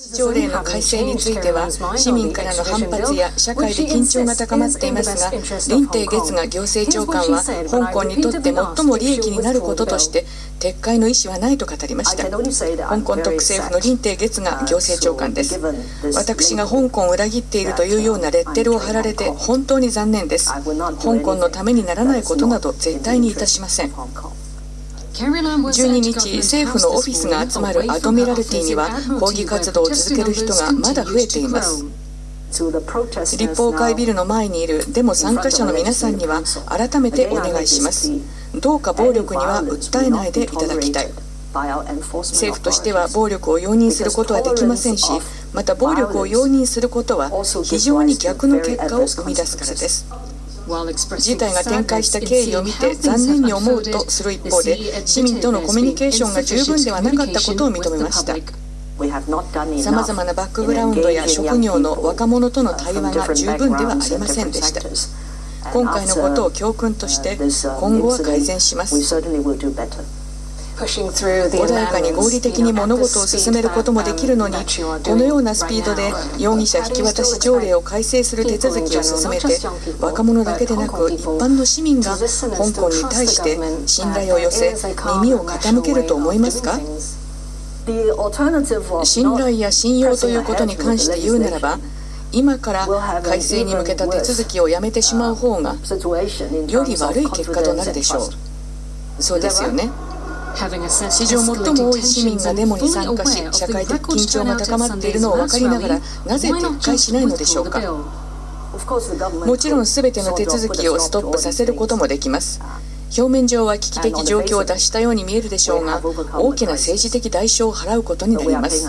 条例の改正については市民からの反発や社会で緊張が高まっていますが林鄭月娥行政長官は香港にとって最も利益になることとして撤回の意思はないと語りました。香港特政府の林鄭月娥行政長官です。私が香港を裏切っているというようなレッテルを貼られて本当に残念です。香港のためにならないことなど絶対にいたしません12日、政府のオフィスが集まるアドミラルティには抗議活動を続ける人がまだ増えています。立法会ビルの前にいるデモ参加者の皆さんには改めてお願いします。どうか暴力には訴えないでいただきたい。政府としては暴力を容認することはできませんしまた暴力を容認することは非常に逆の結果を生み出すからです。事態が展開した経緯を見て残念に思うとする一方で市民とのコミュニケーションが十分ではなかったことを認めましたさまざまなバックグラウンドや職業の若者との対話が十分ではありませんでした。今回のことを教訓として今後は改善します穏やかに合理的に物事を進めることもできるのにこのようなスピードで容疑者引き渡し条例を改正する手続きを進めて若者だけでなく一般の市民が香港に対して信頼を寄せ耳を傾けると思いますか？信頼や信用ということに関して言うならば今から改正に向けた手続きをやめてしまう方がより悪い結果となるでしょう。そうですよね史上最も多い市民がデモに参加し社会的緊張が高まっているのを分かりながらなぜ撤回しないのでしょうかもちろん全ての手続きをストップさせることもできます表面上は危機的状況を脱したように見えるでしょうが大きな政治的代償を払うことになります